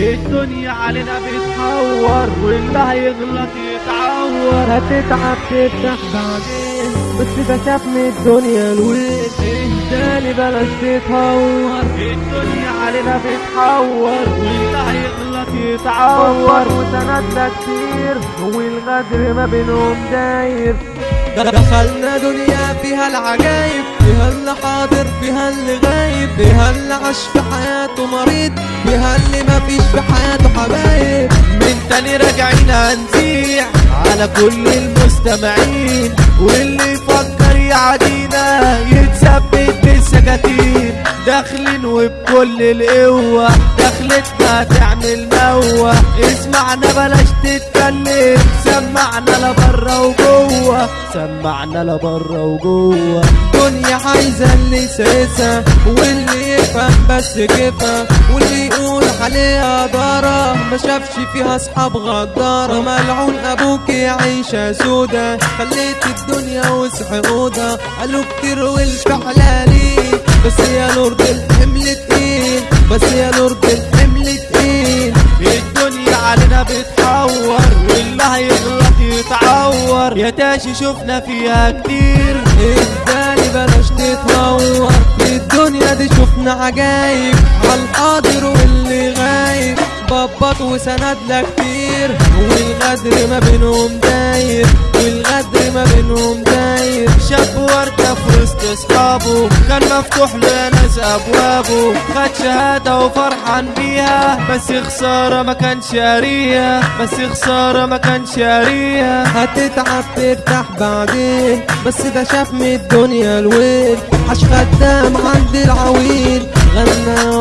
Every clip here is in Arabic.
الدنيا علينا بتحور واللي هيغلط يتعور هتتعب تفتح بعدين بس ده شاف من الدنيا الويل. تاني بلاش تتهور الدنيا علينا بتحور واللي هيغلط يتعور وسند ده كتير والغدر ما بينهم داير. دخلنا دنيا فيها العجايب. فيها اللي حاضر فيها اللي غايب فيها اللي عاش في حياته مريض فيها اللي ما فيش في حياته حبايب. من تاني راجعين هنزيع على كل المستمعين واللي يفكر يعادينا يتثبت بالسكاكين. داخلين وبكل القوة. دخلتنا تعمل موة اسمعنا بلاش تتكلم. سمعنا لبرا وجوة. سمعنا لبرا وجوة. دنيا عايزة اللي سيسة واللي يفهم بس كيفها. واللي يقول عليها ضارة ما شافش فيها أصحاب غدارة. ملعون أبوك عيشة سودا. خليت الدنيا وسح قالوا كتير والفعل ليه. بس يا لورد الحمل تقيل بس يا لورد الحمل تقيل الدنيا علينا بتحور واللي هيغلط يتعور. يا تاشي شفنا فيها كتير. الدالي بلاش تتهور في الدنيا دي شفنا عجايب. عالحاضر واللي غايب بابط وسند لك كتير. والغدر ما بينهم داير. والغدر ما بينهم داير. شاب وردة في وسط أصحابه. كان مفتوح له ناس أبوابه. خد شهادة وفرحان بيها. بس خسارة ما كانش قاريها. بس خسارة ما كانش قاريها. هتتعب ترتاح بعدين. بس ده شاف من الدنيا الويل. عاش خدام عند العويل. غنى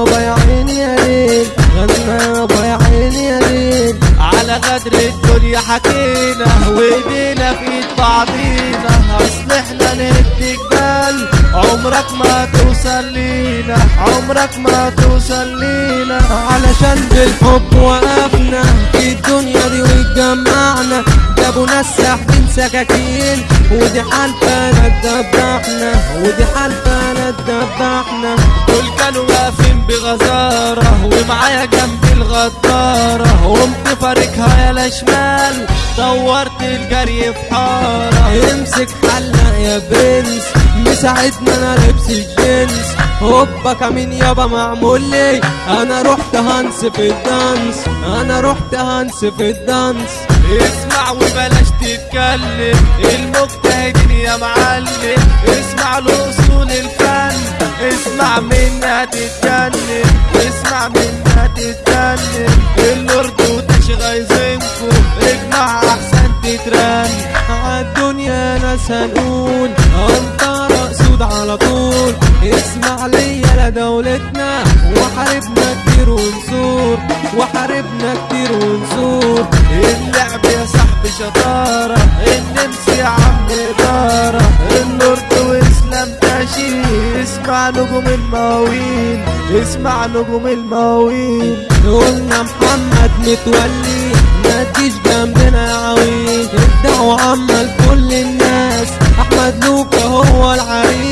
غدر الدنيا حكينا وايدينا في بعضينا. اصل إحنا نهد جبال عمرك ما توصل لينا. عمرك ما توصل لينا. علشان بالحب وقفنا في الدنيا دي واتجمعنا جابوا ناس ساحبين سكاكين ودي حالفة ندبحنا ودي حالفة ندبحنا دول كانوا واقفين بغزارة ومعايا جنبي الغدارة. قمت فاركها يا شمال دورت الجري في حارة. امسك حلق يا برنس مساعدنا أنا لبس الجنس. هوبا كمين يابا معمول لي. أنا رحت هنس في الدانس أنا رحت هنس في الدانس. اسمع وبلاش تتكلم المجتهدين يا معلم. اسمع الفن اسمع منها تتجنن اسمع منها تتجنن. اللورد وتش غايزينكو اجمع أحسن تترن. عالدنيا ناس هنقول انطر سود على طول. اسمع ليا لدولتنا وحاربنا كتير ونسور. وحاربنا كتير ونسور. اللعب يا صاحبي شطارة النمس يا عم إدارة. اسمع نجوم المواويل اسمع نجوم المواويل قلنا محمد متولي ما تجيش جنبنا يا عويل. الدعوة عامة لكل الناس أحمد لوكا هو العريس.